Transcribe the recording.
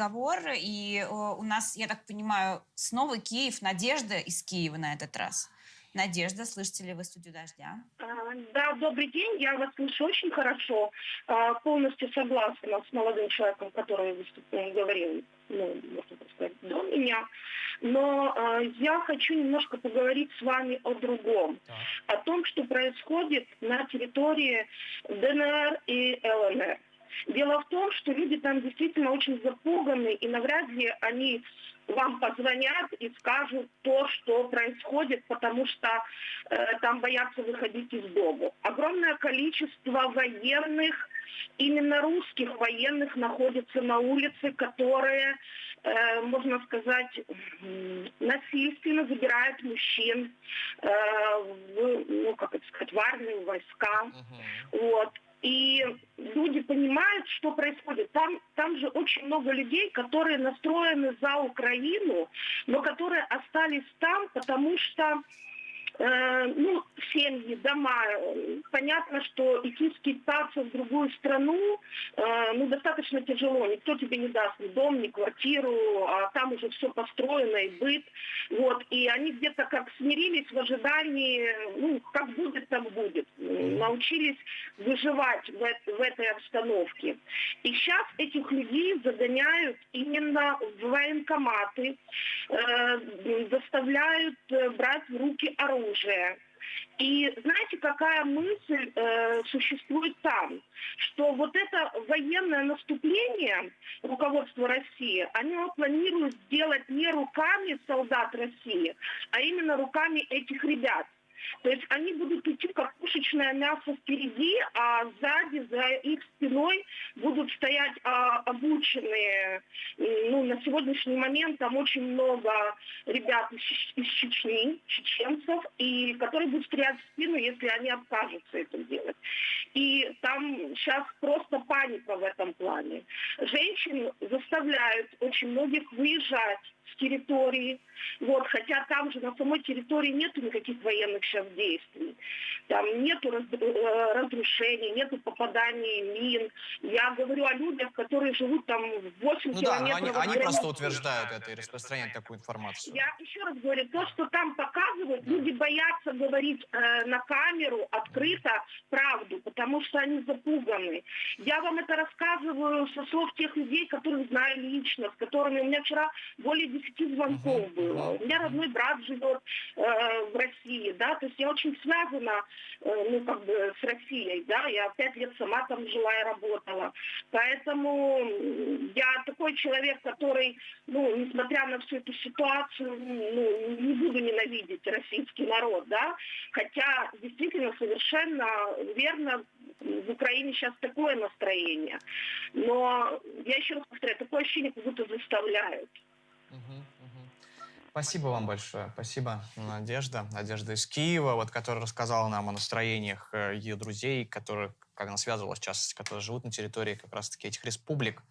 разговор, и у нас, я так понимаю, снова Киев, Надежда из Киева на этот раз. Надежда, слышите ли вы студию «Дождя»? А, да, добрый день, я вас слышу очень хорошо. А, полностью согласна с молодым человеком, который выступил, говорил, ну, можно так сказать, до меня. Но э, я хочу немножко поговорить с вами о другом. Так. О том, что происходит на территории ДНР и ЛНР. Дело в том, что люди там действительно очень запуганы, и навряд ли они вам позвонят и скажут то, что происходит, потому что э, там боятся выходить из дома. Огромное количество военных, именно русских военных, находится на улице, которые, э, можно сказать, насильственно забирают мужчин э, в, ну, как это сказать, в армию, войска. Uh-huh. Вот. И люди понимают, что происходит. Там, там же очень много людей, которые настроены за Украину, но которые остались там, потому что ну, семьи, дома. Понятно, что идти скитаться в другую страну, э, ну, достаточно тяжело. Никто тебе не даст ни дом, ни квартиру, а там уже все построено и быт. Вот. И они где-то как смирились в ожидании, ну, как будет, так будет. Научились выживать в, в этой обстановке. И сейчас этих людей загоняют именно в военкоматы, э, заставляют э, брать в руки оружие. И знаете, какая мысль э, существует там? Что вот это военное наступление руководства России, они планируют сделать не руками солдат России, а именно руками этих ребят. То есть они будут идти как пушечное мясо впереди, а сзади, за их спиной будут стоять а, обученные. На сегодняшний момент там очень много ребят из, из Чечни, чеченцев, и которые будут стрелять в спину, если они откажутся это делать. И там сейчас просто паника в этом плане. Женщин заставляют очень многих выезжать с территории. Вот, хотя там же на самой территории нет никаких военных сейчас действий. Там нету э, разрушений, нету попаданий мин. Я говорю о людях, которые живут там 8 ну километров. Да, они, они просто утверждают это и распространяют такую информацию. Я еще раз говорю, то, что там показывают, люди боятся говорить э, на камеру открыто правду, потому что они запуганы. Я вам это рассказываю со слов тех людей, которых знаю лично, с которыми у меня вчера более 10 звонков было. У меня родной брат живет э, в России, да, то есть я очень связана, ну, как бы, с Россией, да, я пять лет сама там жила и работала. Поэтому я такой человек, который, ну, несмотря на всю эту ситуацию, ну, не буду ненавидеть российский народ, да, хотя действительно совершенно верно в Украине сейчас такое настроение. Но я еще раз повторяю, такое ощущение, как будто заставляют. Спасибо вам большое. Спасибо, э, Надежда. Надежда из Киева, вот, которая рассказала нам о настроениях э, ее друзей, которые, как она связывалась, в частности, которые живут на территории как раз-таки этих республик.